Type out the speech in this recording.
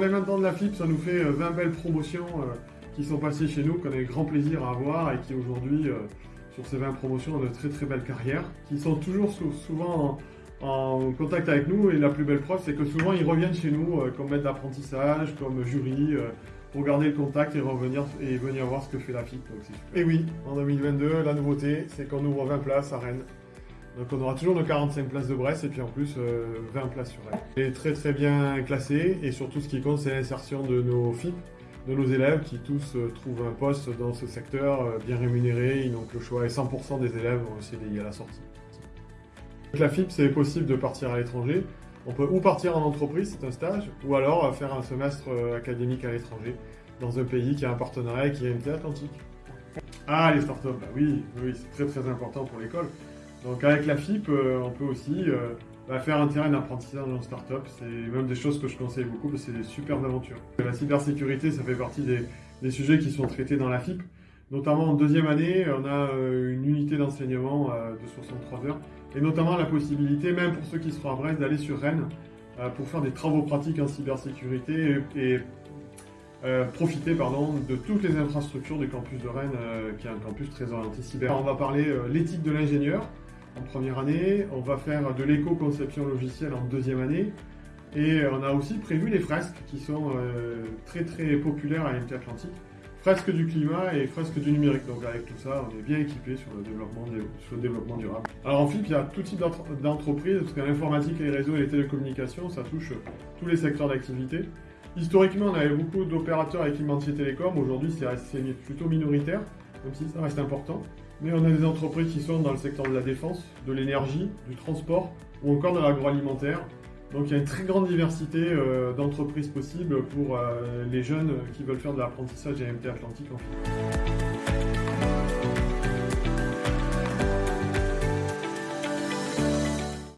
les maintenant de la FIP, ça nous fait 20 belles promotions qui sont passées chez nous, qu'on a eu grand plaisir à avoir et qui aujourd'hui, sur ces 20 promotions, ont de très très belles carrières, qui sont toujours souvent en, contact avec nous et la plus belle preuve, c'est que souvent ils reviennent chez nous comme maître d'apprentissage, comme jury, pour garder le contact et revenir et venir voir ce que fait la FIP. et oui, en 2022, la nouveauté, c'est qu'on ouvre 20 places à Rennes. Donc on aura toujours nos 45 places de Brest et puis en plus 20 euh, places sur Rennes. est très très bien classé et surtout ce qui compte c'est l'insertion de nos FIP, de nos élèves qui tous euh, trouvent un poste dans ce secteur euh, bien rémunéré. Donc le choix est 100% des élèves ont CDI à la sortie. Avec la FIP c'est possible de partir à l'étranger. On peut ou partir en entreprise, c'est un stage, ou alors faire un semestre académique à l'étranger, dans un pays qui a un partenariat avec IMT Atlantique. Ah, les startups, bah oui, oui c'est très très important pour l'école. Donc avec la FIP, euh, on peut aussi euh, bah, faire un terrain d'apprentissage en startup. C'est même des choses que je conseille beaucoup parce que c'est des superbes aventures. La cybersécurité, ça fait partie des, sujets qui sont traités dans la FIP. Notamment en deuxième année, on a une unité d'enseignement de 63 heures et notamment la possibilité, même pour ceux qui seront à Brest, d'aller sur Rennes euh, pour faire des travaux pratiques en cybersécurité et, euh, profiter pardon, de toutes les infrastructures du campus de Rennes, euh, qui est un campus très orienté cyber. On va parler l'éthique de l'ingénieur en première année, on va faire de l'éco-conception logicielle en deuxième année, et on a aussi prévu les fresques qui sont très très populaires à l'MT Atlantique fresque du climat et fresque du numérique. Donc avec tout ça, on est bien équipé sur le développement, sur le développement durable. Alors en FIP, il y a tout type d'entreprises, parce que l'informatique, les réseaux et les télécommunications, ça touche tous les secteurs d'activité. Historiquement, on avait beaucoup d'opérateurs équipementiers télécom. Aujourd'hui, c'est plutôt minoritaire, même si ça reste important. Mais on a des entreprises qui sont dans le secteur de la défense, de l'énergie, du transport ou encore de l'agroalimentaire. Donc il y a une très grande diversité euh, d'entreprises possibles pour euh, les jeunes qui veulent faire de l'apprentissage à MT Atlantique en